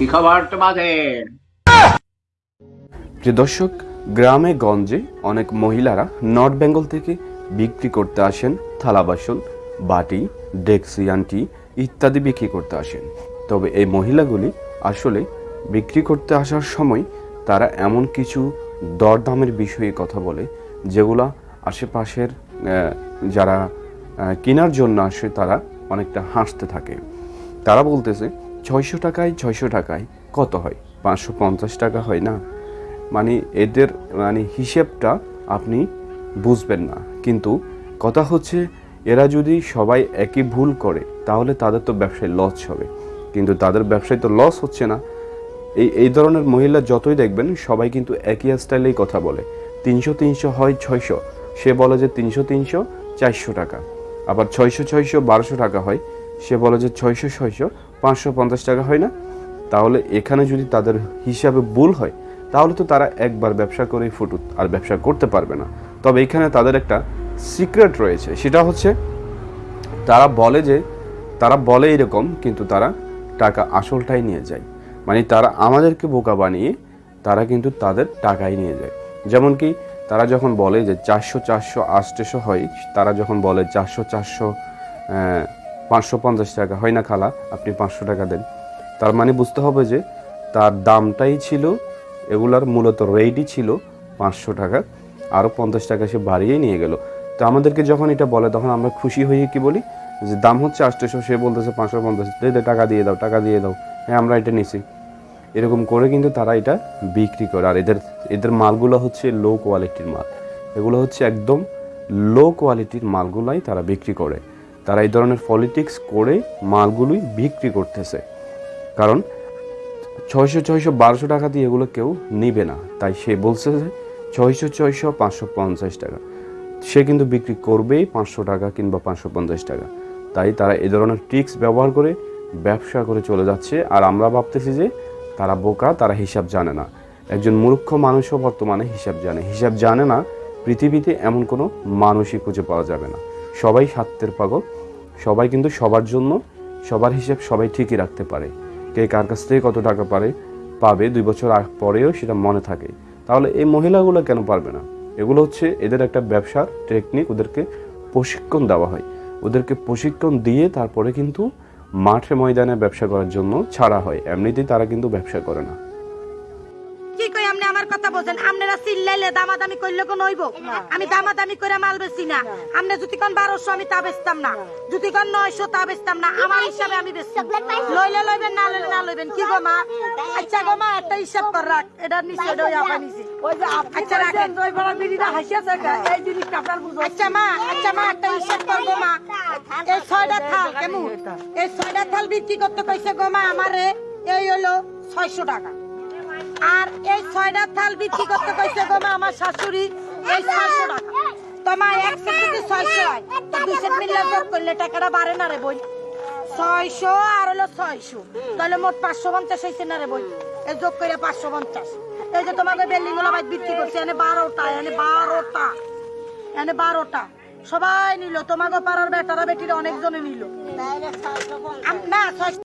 কি প্রিয় দর্শক, গ্রামে গঞ্জে অনেক মহিলারা নর্থ বেঙ্গল থেকে বিক্রি করতে আসেন, থালা বাসন, বাটি, ডেক্সি আন্টি ইত্যাদি বিক্রি করতে আসেন। তবে এই মহিলাগুলি আসলে বিক্রি করতে আসার সময় তারা এমন কিছু দরদামের বিষয়ে কথা বলে, যেগুলা আশেপাশের যারা কেনার জন্য আসে তারা অনেকটা হাসতে থাকে। তারা বলতেছে ছয়শো টাকায় ছয়শো টাকায় কত হয়? পাঁচশো পঞ্চাশ টাকা হয় না? মানে এদের মানে হিসেবটা আপনি বুঝবেন না। কিন্তু কথা হচ্ছে এরা যদি সবাই একই ভুল করে, তাহলে তাদের তো ব্যবসায় লস হবে। কিন্তু তাদের ব্যবসায় তো লস হচ্ছে না। এই এই ধরনের মহিলা যতই দেখবেন, সবাই কিন্তু একই স্টাইলেই কথা বলে। তিনশো তিনশো হয় ছয়শো, সে বলে যে তিনশো তিনশো, চারশো টাকা। আবার ছয়শো ছয়শো, বারোশো টাকা হয়, সে বলে যে ছয়শো ছয়শো পাঁচশো পঞ্চাশ টাকা হয় না? তাহলে এখানে যদি তাদের হিসাবে ভুল হয়, তাহলে তো তারা একবার ব্যবসা করেই ফুটুত আর ব্যবসা করতে পারবে না। তবে এখানে তাদের একটা সিক্রেট রয়েছে, সেটা হচ্ছে তারা বলে যে, তারা বলে এরকম, কিন্তু তারা টাকা আসলটাই নিয়ে যায়। মানে তারা আমাদেরকে বোকা বানিয়ে, তারা কিন্তু তাদের টাকাই নিয়ে যায়। যেমন কি, তারা যখন বলে যে চারশো চারশো আষ্টশো হয়, তারা যখন বলে চারশো চারশো পাঁচশো পঞ্চাশ টাকা। হয় না খালা, আপনি পাঁচশো টাকা দেন। তার মানে বুঝতে হবে যে তার দামটাই ছিল, এগুলার মূলত রেটই ছিল পাঁচশো টাকা আরও পঞ্চাশ টাকা সে বাড়িয়ে নিয়ে গেল। তো আমাদেরকে যখন এটা বলে, তখন আমরা খুশি হয়ে কি বলি? যে দাম হচ্ছে আটশোশো সে বলতেছে পাঁচশো পঞ্চাশ, দে টাকা দিয়ে দাও, টাকা দিয়ে দাও। হ্যাঁ আমরা এটা নিছি। এরকম করে কিন্তু তারা এটা বিক্রি করে। আর এদের এদের মালগুলো হচ্ছে লো কোয়ালিটির মাল। এগুলো হচ্ছে একদম লো কোয়ালিটির মালগুলাই তারা বিক্রি করে। তারা এই ধরনের পলিটিক্স করে মালগুলোই বিক্রি করতেছে। কারণ ছয়শো ছয়শো, বারোশো টাকা দিয়ে এগুলো কেউ নিবে না। তাই সে বলছে যে ছয়শো ছয়শো, পাঁচশো পঞ্চাশ টাকা। সে কিন্তু বিক্রি করবেই পাঁচশো টাকা কিংবা পাঁচশো পঞ্চাশ টাকা। তাই তারা এ ধরনের ট্রিক্স ব্যবহার করে ব্যবসা করে চলে যাচ্ছে। আর আমরা ভাবতেছি যে তারা বোকা, তারা হিসাব জানে না। একজন মূর্খ মানুষও বর্তমানে হিসাব জানে। হিসাব জানে না পৃথিবীতে এমন কোনো মানুষই খুঁজে পাওয়া যাবে না। সবাই স্বার্থের পাগল, সবাই কিন্তু সবার জন্য, সবার হিসাব সবাই ঠিকই রাখতে পারে। কে কার কাছ থেকে কত টাকা পারে, পাবে দুই বছর পরেও সেটা মনে থাকে। তাহলে এই মহিলাগুলো কেন পারবে না? এগুলো হচ্ছে এদের একটা ব্যবসার টেকনিক ওদেরকে প্রশিক্ষণ দেওয়া হয়। ওদেরকে প্রশিক্ষণ দিয়ে তারপরে কিন্তু মাঠে ময়দানে ব্যবসা করার জন্য ছাড়া হয়। এমনিতেই তারা কিন্তু ব্যবসা করে না। কই আপনি আমার কথা বোঝেন আপনারা চিল্লাইলে দামাদামি করলে কোন হইব? আমি দামাদামি করে মাল না। আপনি যদি কোন বারোশো আমি তা বেচতাম না। যদি কোন নয়শো তা বেচতাম না। আমার হিসাবে আমি বেচতাম লইলে লইবেন না লইলে না লইবেন। কি গো মা? আচ্ছা গো মা একটা হিসাব কর রাখ। এটা নিচে এটা ওই আপা নিচে আচ্ছা রাখেন। আচ্ছা মা আচ্ছা মা একটা হিসাব কর গো মা। এই ছয়টা থাল কেমন? এই ছয়টা থাল বিক্রি করতে কইছে গো মা আমারে। এই হলো ছয়শো টাকা। আর এই ছয়টা থাল বিক্রি করতে কইছে গো মা আমার শাশুড়ি এই ছয়শো টাকা। তোমার এক সেট যদি ছয়শো হয় তো দুই সেট মিললে যোগ করলে টাকাটা বাড়ে না রে বই। ছয়শো আর হলো ছয়শো। তাহলে মোট পাঁচশো পঞ্চাশ হয়েছে না রে বই? এই যোগ করে পাঁচশো পঞ্চাশ। এই যে তোমাকে বিল্ডিংগুলো বাইক বিক্রি করছে এনে বারোটা এনে বারোটা এনে বারোটা। সবাই নিল তোমাকে পাড়ার বেটারা বেটিরা অনেকজনে নিল। না ছয়